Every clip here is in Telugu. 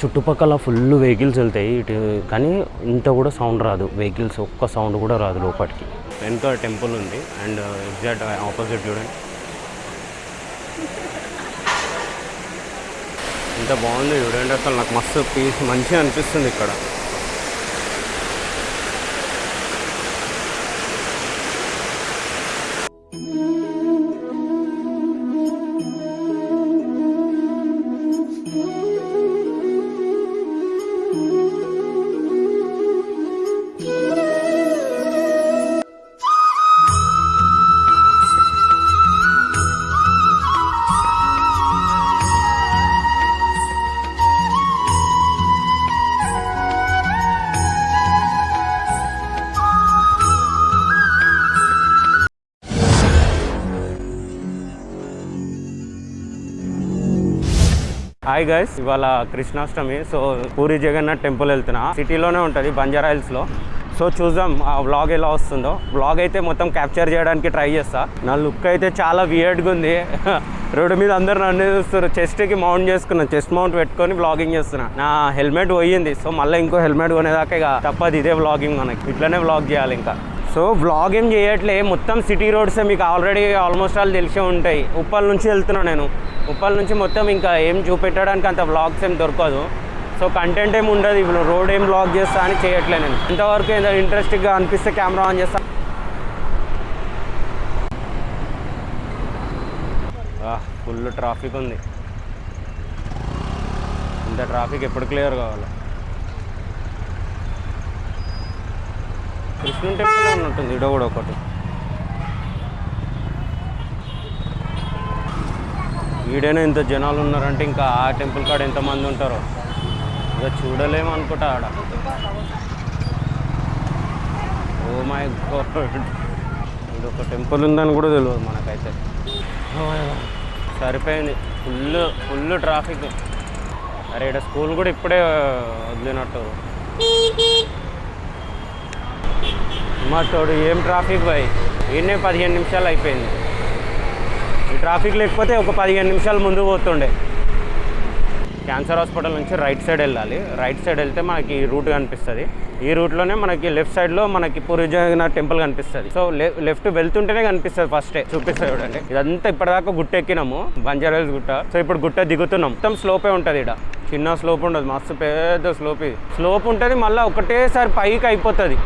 చుట్టుపక్కల ఫుల్ వెహికల్స్ వెళ్తాయి ఇటు కానీ ఇంత కూడా సౌండ్ రాదు. వెహికల్స్ ఒక్క సౌండ్ కూడా రాదు లోపలికి వెనుక టెంపుల్ ఉంది అండ్ ఎగ్జాక్ట్ ఆపోజిట్ చూడండి. ఇంత బాగుంది చూడండి అసలు నాకు మస్తు పీస్ మంచిగా అనిపిస్తుంది ఇక్కడ. హాయ్ గైస్ ఇవాళ కృష్ణాష్టమి సో పూరి జగన్నాథ్ టెంపుల్ వెళ్తున్నా. సిటీలోనే ఉంటుంది బంజారా హిల్స్లో సో చూద్దాం ఆ వ్లాగ్ ఎలా వస్తుందో. వ్లాగ్ అయితే మొత్తం క్యాప్చర్ చేయడానికి ట్రై చేస్తా. నా లుక్ అయితే చాలా వియర్డ్గా ఉంది. రోడ్డు మీద అందరు నన్ను చూస్తారు చెస్ట్కి మౌంట్ చేసుకున్నా చెస్ట్ మౌంట్ పెట్టుకొని వ్లాగింగ్ చేస్తున్నా. నా హెల్మెట్ పోయింది సో మళ్ళీ ఇంకో హెల్మెట్ కొనేదాకా ఇక తప్పదు ఇదే వ్లాగింగ్ మనకి. ఇట్లనే వ్లాగ్ చేయాలి ఇంకా. సో వ్లాగ్ ఏం చేయట్లే. మొత్తం సిటీ రోడ్సే మీకు ఆల్రెడీ ఆల్మోస్ట్ ఆల్ తెలిసే ఉంటాయి. ఉప్పల్ నుంచి వెళ్తున్నాను నేను. ఉప్పల్ నుంచి మొత్తం ఇంకా ఏం చూపెట్టడానికి అంత వ్లాగ్స్ ఏం దొరకదు. సో కంటెంట్ ఏమి ఉండదు. ఇప్పుడు రోడ్ ఏం బ్లాగ్ చేస్తా అని చేయట్లే నేను. ఇంతవరకు ఏదో ఇంట్రెస్టింగ్గా అనిపిస్తే కెమెరా ఆన్ చేస్తా. ఫుల్ ట్రాఫిక్ ఉంది. ఇంత ట్రాఫిక్ ఎప్పుడు క్లియర్ కావాలి? కృష్ణుని టెంపుల్ ఉంటుంది ఇడ కూడా ఒకటి. ఈడైనా ఇంత జనాలు ఉన్నారంటే ఇంకా ఆ టెంపుల్ కాడ ఎంతమంది ఉంటారో? ఇక చూడలేము అనుకుంటా ఆడ. Oh my god. ఇది ఒక టెంపుల్ ఉందని కూడా తెలియదు మనకైతే. సరిపోయింది. Full full traffic. అరే ఇక్కడ స్కూల్ కూడా ఇప్పుడే వదిలినట్టు. మా తోడు ఏం ట్రాఫిక్ బాయ్ ఈయనే పదిహేను నిమిషాలు అయిపోయింది. ఈ ట్రాఫిక్ లేకపోతే ఒక పదిహేను నిమిషాలు ముందు పోతుండే. క్యాన్సర్ హాస్పిటల్ నుంచి రైట్ సైడ్ వెళ్ళాలి. రైట్ సైడ్ వెళ్తే మనకి ఈ రూట్ కనిపిస్తుంది. ఈ రూట్లోనే మనకి లెఫ్ట్ సైడ్లో మనకి పూరి జగన్నాథ్ టెంపుల్ కనిపిస్తుంది. సో లెఫ్ట్ వెళ్తుంటేనే కనిపిస్తుంది ఫస్టే చూపిస్తుంది చూడండి. ఇదంతా ఇప్పటిదాకా గుట్ట ఎక్కినాము బంజారాల్స్ గుట్ట. సో ఇప్పుడు గుట్ట దిగుతున్నాం. మొత్తం స్లోపే ఉంటుంది ఇక్కడ చిన్న స్లోప్ ఉండదు. మస్తు పెద్ద స్లోప్ ఇది. స్లోప్ ఉంటుంది మళ్ళీ ఒకటేసారి పైకి అయిపోతుంది.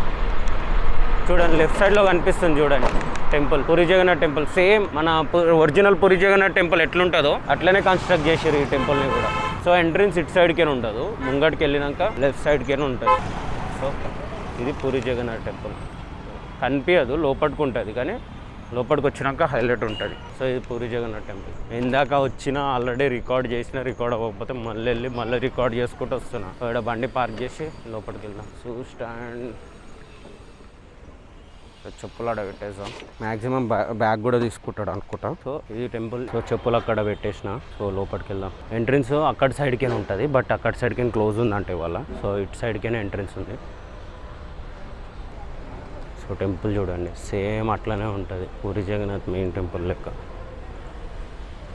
చూడండి లెఫ్ట్ సైడ్లో కనిపిస్తుంది చూడండి temple Puri Jagannath temple same మన ఒరిజినల్ పూరి జగన్నాథ్ టెంపుల్ ఎట్లుంటుందో అట్లనే కన్స్ట్రక్ట్ చేశారు ఈ టెంపుల్ని కూడా. సో ఎంట్రన్స్ ఇటు సైడ్కే ఉండదు. ముంగడికి వెళ్ళినాక లెఫ్ట్ సైడ్కే ఉంటుంది. సో ఇది పూరి జగన్నాథ్ టెంపుల్ కనిపించదు లోపలికి ఉంటుంది కానీ లోపలికి వచ్చినాక హైలైట్ ఉంటుంది. సో ఇది పూరి జగన్నాథ్ టెంపుల్ ఇందాక వచ్చిన ఆల్రెడీ రికార్డ్ చేసిన రికార్డ్ అవ్వకపోతే మళ్ళీ వెళ్ళి మళ్ళీ రికార్డ్ చేసుకుంటూ వస్తున్నా. ఇక్కడ బండి పార్క్ చేసి లోపలికి వెళ్దాం. షూ స్టాండ్ చెప్పులు అక్కడ పెట్టేసాం మాక్సిమం బ్యాగ్ కూడా తీసుకుంటాడు అనుకుంటా. సో ఇది టెంపుల్ సో చెప్పులు అక్కడ పెట్టేసిన. సో లోపలికి వెళ్దాం ఎంట్రన్స్ అక్కడ సైడ్కే ఉంటుంది బట్ అక్కడ సైడ్కే క్లోజ్ ఉందంటే ఇవాళ. సో ఇటు సైడ్కే ఎంట్రన్స్ ఉంది. సో టెంపుల్ చూడండి. సేమ్ అట్లనే ఉంటుంది. పూరి జగన్నాథ్ మెయిన్ టెంపుల్ లెక్క.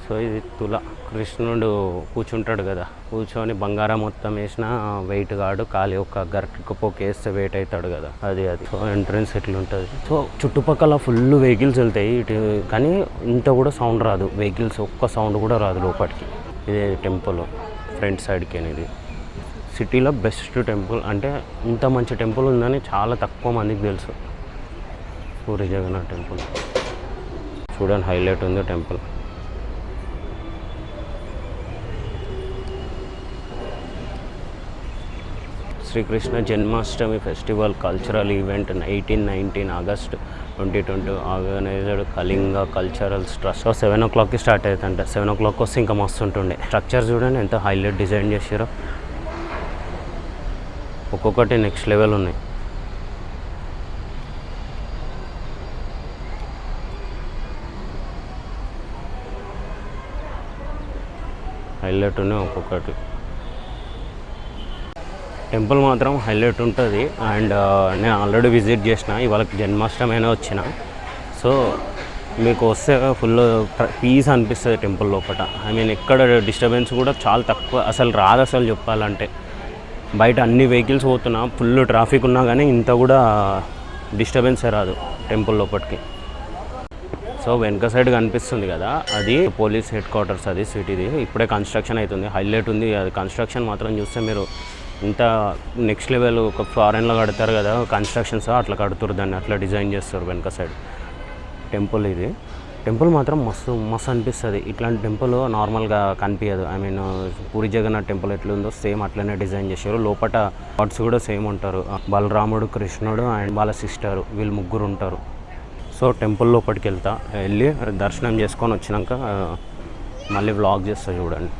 సో ఇది తుల. కృష్ణుడు కూర్చుంటాడు కదా. కూర్చొని బంగారం మొత్తం వేసిన వెయిట్ కాడు ఖాళీ ఒక గరిటకు పోక వేస్తే వెయిట్ అవుతాడు కదా. అది అది. సో ఎంట్రన్స్ ఎట్లుంటుంది? సో చుట్టుపక్కల ఫుల్ వెహికల్స్ వెళ్తాయి ఇటు కానీ ఇంత కూడా సౌండ్ రాదు. వెహికల్స్ ఒక్క సౌండ్ కూడా రాదు లోపలికి ఇదే టెంపుల్ ఫ్రంట్ సైడ్కి అనేది. సిటీలో బెస్ట్ టెంపుల్ అంటే ఇంత మంచి టెంపుల్ ఉందని చాలా తక్కువ మందికి తెలుసు. పూరి జగన్నాథ్ టెంపుల్ చూడండి హైలైట్ ఉంది temple Sri Krishna Janmashtami festival cultural event eighteen nineteen August twenty twenty organized Kalinga cultural trust so seven ఓ క్లాక్కి స్టార్ట్ అవుతుంట. సెవెన్ ఓ క్లాక్ వస్తే ఇంకా మస్తు ఉంటుండే. స్ట్రక్చర్ చూడండి ఎంత హైలైట్ డిజైన్ చేసారో ఒక్కొక్కటి నెక్స్ట్ లెవెల్ ఉన్నాయి. హైలైట్ ఉన్నాయి ఒక్కొక్కటి. టెంపుల్ మాత్రం హైలైట్ ఉంటుంది. అండ్ నేను ఆల్రెడీ విజిట్ చేసిన ఇవాళ జన్మాష్టమైనా వచ్చిన. సో మీకు వస్తే ఫుల్ పీస్ అనిపిస్తుంది టెంపుల్ లోపల ఐ మీన్ ఎక్కడ డిస్టర్బెన్స్ కూడా చాలా తక్కువ అసలు రాదు అసలు చెప్పాలంటే. బయట అన్ని వెహికల్స్ పోతున్నా ఫుల్ ట్రాఫిక్ ఉన్నా కానీ ఇంత కూడా డిస్టర్బెన్స్ రాదు టెంపుల్ లోపలికి సో వెనక సైడ్ కనిపిస్తుంది కదా అది పోలీస్ హెడ్ క్వార్టర్స్ అది సిటీది. ఇప్పుడే కన్స్ట్రక్షన్ అవుతుంది హైలైట్ ఉంది. అది కన్స్ట్రక్షన్ మాత్రం చూస్తే మీరు ఇంత నెక్స్ట్ లెవెల్ ఒక ఫారెన్లో కడతారు కదా కన్స్ట్రక్షన్స్ అట్లా కడుతురు దాన్ని అట్లా డిజైన్ చేస్తారు వెనక సైడ్ టెంపుల్ ఇది. టెంపుల్ మాత్రం మస్తు మస్తు అనిపిస్తుంది. ఇట్లాంటి టెంపుల్ నార్మల్గా కనిపించదు I mean Puri Jagannath temple ఎట్లుందో సేమ్ అట్లనే డిజైన్ చేశారు. లోపల గాడ్స్ కూడా సేమ్ ఉంటారు. బలరాముడు కృష్ణుడు అండ్ వాళ్ళ సిస్టర్ వీళ్ళు ముగ్గురు ఉంటారు. సో టెంపుల్ లోపలికి వెళ్తా వెళ్ళి దర్శనం చేసుకొని వచ్చినాక మళ్ళీ వ్లాగ్ చేస్తా చూడండి.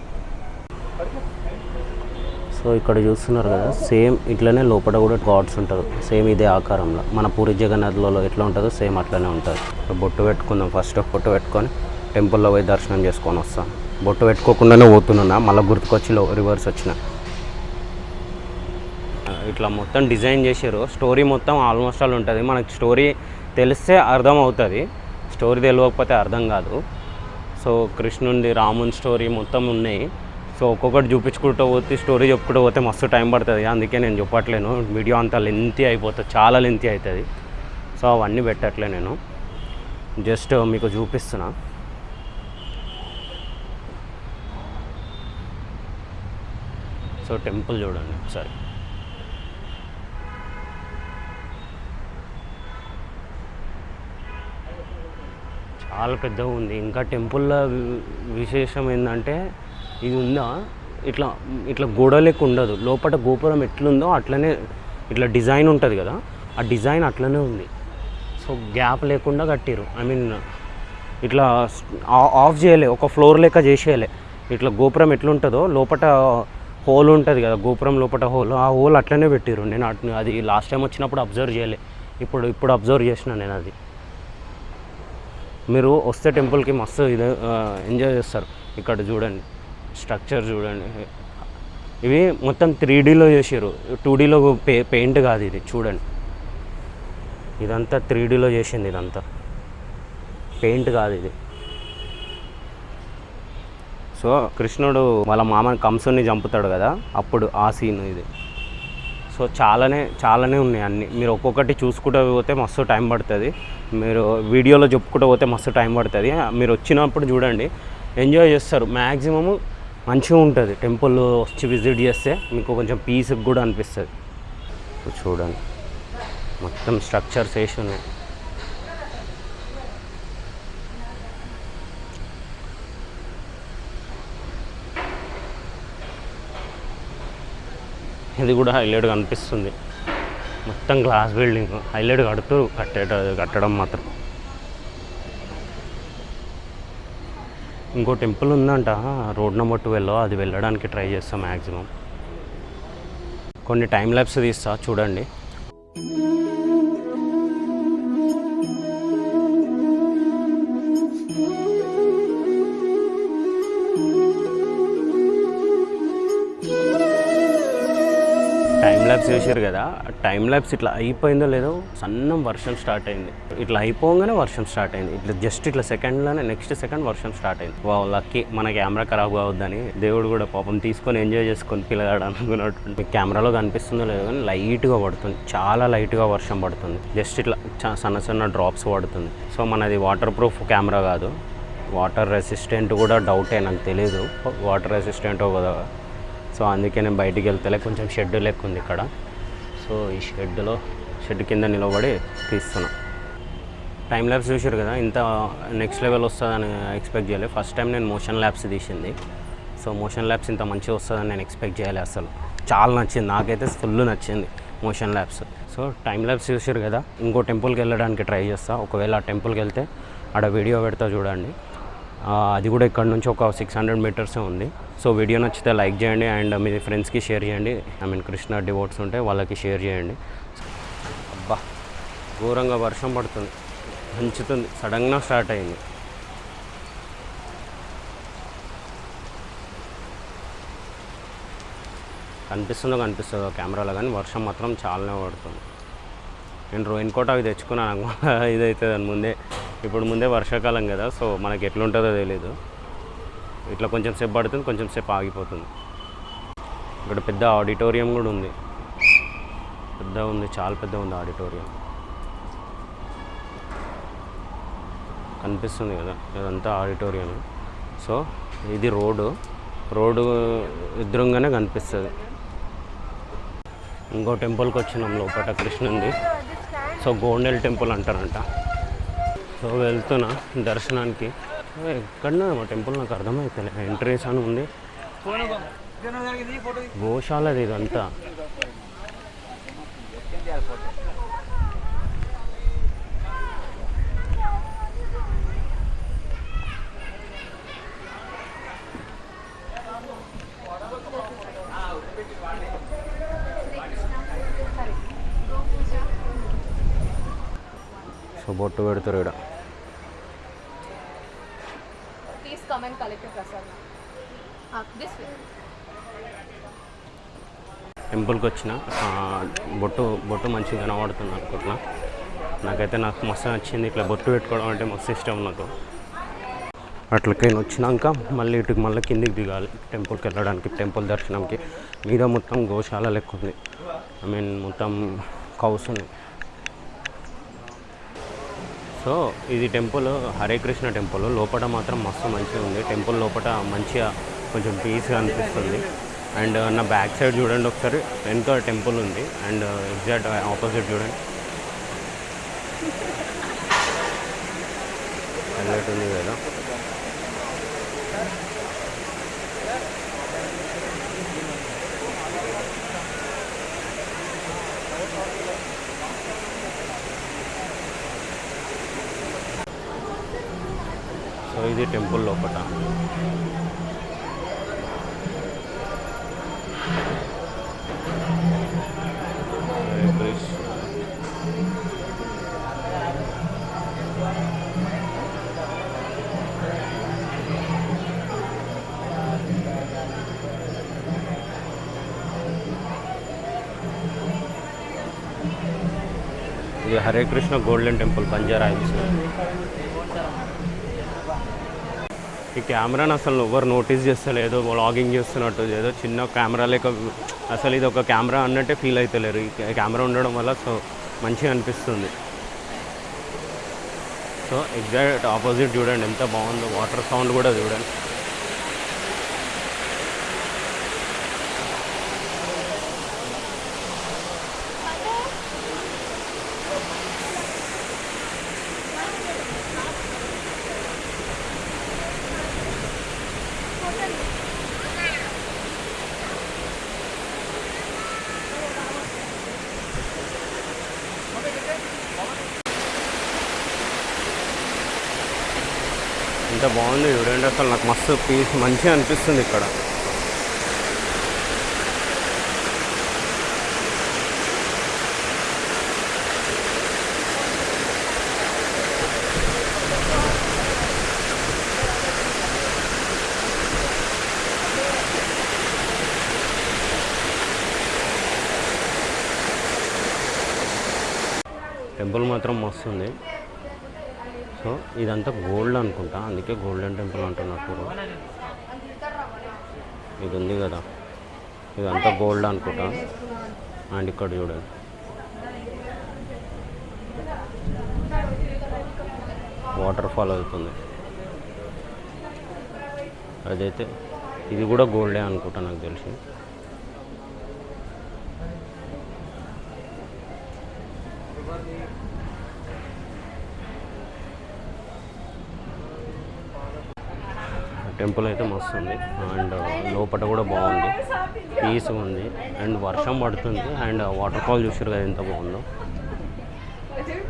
సో ఇక్కడ చూస్తున్నారు కదా సేమ్ ఇట్లనే లోపల కూడా గాడ్స్ ఉంటారు. సేమ్ ఇదే ఆకారంలో. మన పూరి జగన్నాథ్లలో ఎట్లా ఉంటుందో సేమ్ అట్లనే ఉంటుంది. బొట్టు పెట్టుకుందాం. ఫస్ట్ బొట్టు పెట్టుకొని టెంపుల్లో పోయి దర్శనం చేసుకొని వస్తాం. బొట్టు పెట్టుకోకుండానే పోతున్నా మళ్ళీ గుర్తుకొచ్చి రివర్స్ వచ్చిన. ఇట్లా మొత్తం డిజైన్ చేసారు స్టోరీ మొత్తం ఆల్మోస్ట్ ఆల్ ఉంటుంది. మనకి స్టోరీ తెలిస్తే అర్థం అవుతుంది. స్టోరీ తెలియకపోతే అర్థం కాదు. సో కృష్ణుండి రాముని స్టోరీ మొత్తం ఉన్నాయి. సో ఒక్కొక్కటి చూపించుకుంటూ పోతే స్టోరీ చెప్పుకుంటూ పోతే మస్తు టైం పడుతుంది. అందుకే నేను చెప్పట్లేను. వీడియో అంతా లెంతీ అయిపోతుంది. చాలా లెంతీ అవుతుంది సో అవన్నీ పెట్టట్లే నేను. జస్ట్ మీకు చూపిస్తున్నా. సో టెంపుల్ చూడండి ఒకసారి. చాలా పెద్దగా ఉంది. ఇంకా టెంపుల్లో విశేషం ఏంటంటే ఇది ఉందా? ఇట్లా ఇట్లా గోడ లెక్క ఉండదు. లోపల గోపురం ఎట్లుందో అట్లనే ఇట్లా డిజైన్ ఉంటుంది కదా. ఆ డిజైన్ అట్లనే ఉంది. సో గ్యాప్ లేకుండా కట్టిరు. ఐ మీన్ ఇట్లా ఆఫ్ చేయలే. ఒక ఫ్లోర్ లెక్క చేసేయలే. ఇట్లా గోపురం ఎట్లుంటుందో లోపల హోల్ ఉంటుంది కదా. గోపురం లోపల హోల్. ఆ హోల్ అట్లనే పెట్టిరు. నేను అట్ అది లాస్ట్ టైం వచ్చినప్పుడు అబ్జర్వ్ చేయలే. ఇప్పుడు ఇప్పుడు అబ్జర్వ్ చేసిన నేను అది. మీరు వస్తే టెంపుల్కి మస్తు ఇది ఎంజాయ్ చేస్తారు. ఇక్కడ చూడండి. స్ట్రక్చర్ చూడండి. ఇవి మొత్తం త్రీ డీలో చేసారు టూ డీలో పే పెయింట్ కాదు ఇది చూడండి. ఇదంతా త్రీ డీలో చేసింది ఇదంతా. పెయింట్ కాదు ఇది. సో కృష్ణుడు వాళ్ళ మామని కంసుని చంపుతాడు కదా అప్పుడు ఆ సీన్ ఇది. సో చాలానే చాలానే ఉన్నాయి అన్నీ. మీరు ఒక్కొక్కటి చూసుకుంటూ పోతే మస్తు టైం పడుతుంది. మీరు వీడియోలో చెప్పుకుంటూ పోతే మస్తు టైం పడుతుంది. మీరు వచ్చినప్పుడు చూడండి ఎంజాయ్ చేస్తారు. మ్యాక్సిమము మంచిగా ఉంటుంది. టెంపుల్ వచ్చి విజిట్ చేస్తే మీకు కొంచెం పీస్కి కూడా అనిపిస్తుంది. చూడండి. మొత్తం స్ట్రక్చర్స్ వేసి ఉన్నాయి. ఇది కూడా హైలైట్ కనిపిస్తుంది. మొత్తం గ్లాస్ బిల్డింగ్ హైలైట్ కడుతూ కట్టేట కట్టడం మాత్రం. ఇంకో టెంపుల్ ఉందంట. రోడ్ నెంబర్ ట్వెల్వ్లో అది వెళ్ళడానికి ట్రై చేస్తాం మ్యాక్సిమం కొన్ని టైం ల్యాబ్స్ తీస్తా. చూడండి. ల్యాబ్స్ చేశారు కదా టైం ల్యాబ్స్ ఇట్లా అయిపోయిందో లేదో సన్నం వర్షం స్టార్ట్ అయింది. ఇట్లా అయిపోగానే వర్షం స్టార్ట్ అయింది. ఇట్లా జస్ట్ ఇట్లా సెకండ్లోనే నెక్స్ట్ సెకండ్ వర్షం స్టార్ట్ అయింది. వా లక్కీ మన కెమెరా ఖరాబ్ కావద్దని దేవుడు కూడా పాపం తీసుకొని ఎంజాయ్ చేసుకొని పిల్లగాడు అనుకున్నట్టు మీకు కెమెరాలో కనిపిస్తుందో లేదో కానీ లైట్గా పడుతుంది. చాలా లైట్గా వర్షం పడుతుంది. జస్ట్ ఇట్లా చ- సన్న సన్న డ్రాప్స్ పడుతుంది. సో మనది వాటర్ ప్రూఫ్ కెమెరా కాదు. వాటర్ రెసిస్టెంట్ కూడా డౌటే నాకు తెలియదు వాటర్ రెసిస్టెంటో కదా సో అందుకే నేను బయటికి వెళ్తలే కొంచెం షెడ్ లెక్క ఉంది ఇక్కడ. సో ఈ షెడ్లో షెడ్ కింద నిలబడి తీస్తున్నా. టైం ల్యాబ్స్ చూసారు కదా ఇంత నెక్స్ట్ లెవెల్ వస్తుందని ఎక్స్పెక్ట్ చేయలేదు ఫస్ట్ టైం నేను మోషన్ ల్యాబ్స్ తీసింది. సో మోషన్ ల్యాబ్స్ ఇంత మంచిగా వస్తుందని నేను ఎక్స్పెక్ట్ చేయలే అసలు. చాలా నచ్చింది నాకైతే ఫుల్ నచ్చింది motion labs so time labs చూసారు కదా ఇంకో టెంపుల్కి వెళ్ళడానికి ట్రై చేస్తా. ఒకవేళ ఆ టెంపుల్కి వెళ్తే ఆడ వీడియో పెడతా చూడండి. అది కూడా ఇక్కడ నుంచి ఒక సిక్స్ హండ్రెడ్ మీటర్సే ఉంది. సో వీడియో నచ్చితే లైక్ చేయండి అండ్ మీ ఫ్రెండ్స్కి షేర్ చేయండి. ఐ మీన్ కృష్ణ డివోట్స్ ఉంటే వాళ్ళకి షేర్ చేయండి. అబ్బా ఘోరంగా వర్షం పడుతుంది. పంచుతుంది సడన్గా స్టార్ట్ అయింది. కనిపిస్తుందో కనిపిస్తుందో కెమెరాలో కానీ వర్షం మాత్రం చాలానే పడుతుంది. నేను రోయిన్ కోట అవి తెచ్చుకున్నాను నాకు ఇది అవుతుంది అని ముందే. ఇప్పుడు ముందే వర్షాకాలం కదా సో మనకి ఎట్లుంటుందో తెలియదు ఇట్లా కొంచెం సేపు పడుతుంది కొంచెం సేపు ఆగిపోతుంది. ఇక్కడ పెద్ద ఆడిటోరియం కూడా ఉంది. పెద్ద ఉంది చాలా పెద్ద ఉంది ఆడిటోరియం. కనిపిస్తుంది కదా ఇదంతా ఆడిటోరియం. సో ఇది రోడ్డు. రోడ్డు ఎదురుగానే కనిపిస్తుంది. ఇంకో టెంపుల్కి వచ్చినాం లోపల కృష్ణుంది. సో గోండెల్ టెంపుల్ అంటారంట. సో వెళ్తున్నా దర్శనానికి. ఎక్కడన్నా మా టెంపుల్ నాకు అర్థమవుతలే ఎంట్రీస్ అని ఉంది. గోశాలది ఇదంతా. సో బొట్టు పెడతారు ఇక్కడ. Come and collect your prasadam. Uh, this way. టెంపుల్కి వచ్చిన బొట్టు బొట్టు మంచిగా కనబడుతుంది అనుకుంటున్నా నాకైతే నాకు మస్తు నచ్చింది ఇట్లా బొట్టు పెట్టుకోవడం అంటే మస్తు ఇష్టం నాకు అట్లకి వచ్చినాక మళ్ళీ ఇటుకి మళ్ళీ కిందికి దిగాలి టెంపుల్కి వెళ్ళడానికి టెంపుల్ దర్శనంకి మీద మొత్తం గోశాల లెక్క ఉంది ఐ మీన్ మొత్తం కౌస్ ఉంది సో ఇది టెంపుల్ హరే కృష్ణ టెంపుల్. లోపల మాత్రం మస్తు మంచిగా ఉంది. టెంపుల్ లోపల మంచిగా కొంచెం పీస్గా అనిపిస్తుంది. అండ్ నా బ్యాక్ సైడ్ చూడండి ఒకసారి. వెనుక టెంపుల్ ఉంది. అండ్ ఎగ్జాక్ట్ ఆపోజిట్ చూడండి. హైలైట్ ఉంది కదా. ఇది టెంపుల్ లోపల హరే కృష్ణ ఇది హరే కృష్ణ గోల్డెన్ టెంపుల్ బంజారా హిల్స్. ఈ కెమెరాని అసలు ఎవరు నోటీస్ చేస్తలేదు వ్లాగింగ్ చేస్తున్నట్టు ఏదో చిన్న కెమెరా లేక అసలు ఇది ఒక కెమెరా అన్నట్టే ఫీల్ అవుతలేరు ఈ కెమెరా ఉండడం వల్ల సో మంచిగా అనిపిస్తుంది. సో ఎగ్జాక్ట్ ఆపోజిట్ చూడండి ఎంత బాగుందో వాటర్ సౌండ్ కూడా చూడండి. ఎంత బాగుంది చూడండి అసలు నాకు మస్తు పీస్ మంచిగా అనిపిస్తుంది ఇక్కడ. టెంపుల్ మాత్రం మస్తు ఉంది. సో ఇదంతా గోల్డ్ అనుకుంటా. అందుకే గోల్డెన్ టెంపుల్ అంటున్నట్టు ఇది ఉంది కదా. ఇదంతా గోల్డ్ అనుకుంటా. అండ్ ఇక్కడ చూడండి వాటర్ ఫాల్ అవుతుంది. అదైతే ఇది కూడా గోల్డే అనుకుంటా నాకు తెలిసి. టెంపుల్ అయితే మస్తు ఉంది అండ్ లోపల కూడా బాగుంది. పీస్ ఉంది. అండ్ వర్షం పడుతుంది. అండ్ వాటర్ ఫాల్ చూసారు కదా ఎంత బాగుందో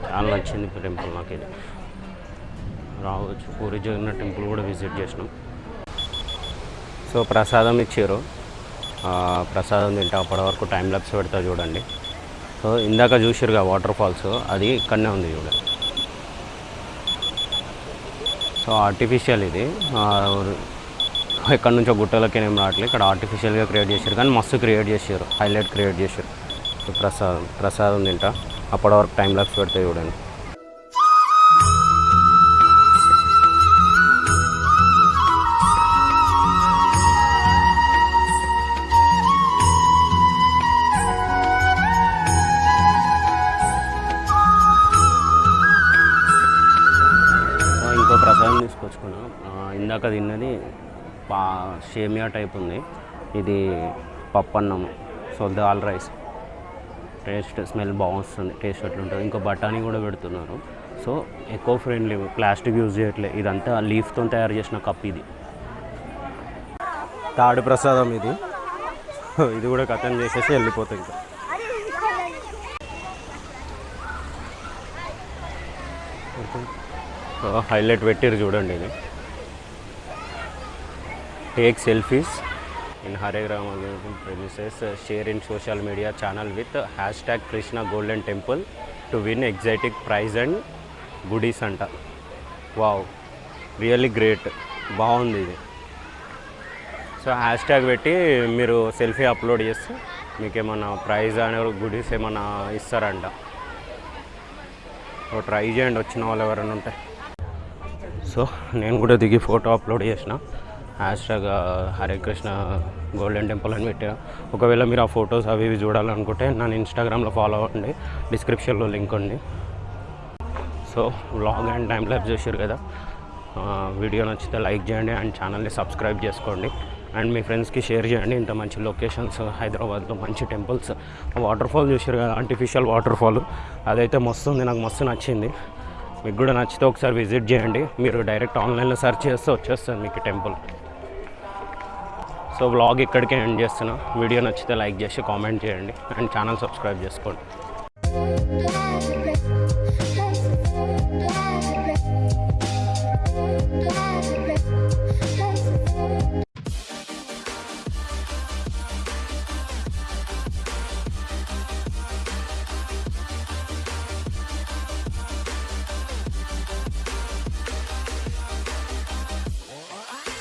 చాలా నచ్చింది టెంపుల్ నాకు ఇది రావచ్చు. పూరి జగన్నాథ్ టెంపుల్ కూడా విజిట్ చేసినాం. సో ప్రసాదం ఇచ్చారు ప్రసాదం తింటే అప్పటి వరకు టైం లాప్స్ పెడతా చూడండి. సో ఇందాక చూసారుగా వాటర్ ఫాల్స్ అది ఇక్కడనే ఉంది చూడండి. సో ఆర్టిఫిషియల్ ఇది. ఎక్కడి నుంచో గుట్టలకి ఏం రావట్లేదు. ఇక్కడ ఆర్టిఫిషియల్గా క్రియేట్ చేశారు కానీ మస్తు క్రియేట్ చేశారు. హైలైట్ క్రియేట్ చేశారు. ప్రసాదం ప్రసాదం తింటా అప్పటి వరకు టైం లాక్స్ పెడితే చూడండి. ఇందాక తిన్నది పా షేమియా టైప్ ఉంది. ఇది పప్పన్నం so dal rice. Taste smell బాగుంటుంది టేస్ట్ ఎట్లుంటుంది. ఇంకా బఠానీ కూడా పెడుతున్నారు. So eco friendly plastic use చేయట్లే. ఇదంతా లీఫ్తో తయారు చేసిన కప్ ఇది. తాడు ప్రసాదం ఇది. ఇది కూడా కథం చేసేసి వెళ్ళిపోతుంది ఇంకా. హైలైట్ పెట్టిరు చూడండి ఇది. టేక్ సెల్ఫీస్ ఇన్ హరే గ్రామ premises share in social media channel with hashtag Krishna golden temple to win exciting prize and goodies అంట. వావ్ రియల్లీ గ్రేట్ బాగుంది ఇది. సో హ్యాష్ ట్యాగ్ పెట్టి మీరు సెల్ఫీ అప్లోడ్ చేస్తే మీకు ఏమన్నా ప్రైజ్ అనే గుడీస్ ఏమన్నా ఇస్తారంట. ట్రై చేయండి వచ్చిన వాళ్ళు ఎవరైనా ఉంటే. సో నేను కూడా దిగి ఫోటో అప్లోడ్ చేసిన. Hashtag Hare Krishna golden temple అని పెట్టా ఒకవేళ మీరు ఆ ఫొటోస్ అవి ఇవి చూడాలనుకుంటే నన్ను ఇన్స్టాగ్రామ్లో ఫాలో అవ్వండి. డిస్క్రిప్షన్లో లింక్ ఉంది. So vlog and time lapse చేశారు కదా. Uh, వీడియో నచ్చితే లైక్ చేయండి అండ్ ఛానల్ని సబ్స్క్రైబ్ చేసుకోండి. అండ్ మీ ఫ్రెండ్స్కి షేర్ చేయండి. ఇంత మంచి లొకేషన్స్ హైదరాబాద్లో మంచి టెంపుల్స్ వాటర్ ఫాల్ చూసారు కదా ఆర్టిఫిషియల్ వాటర్ ఫాల్ అదైతే మస్తు ఉంది నాకు మస్తు నచ్చింది. మీకు కూడా నచ్చితే ఒకసారి విజిట్ చేయండి. మీరు డైరెక్ట్ ఆన్లైన్లో సెర్చ్ చేస్తే వచ్చేస్తుంది మీకు టెంపుల్ సో వ్లాగ్ ఇక్కడికే ఎండ్ చేస్తున్నా. వీడియో నచ్చితే లైక్ చేసి కామెంట్ చేయండి. అండ్ ఛానల్ సబ్స్క్రైబ్ చేసుకోండి. Thank you.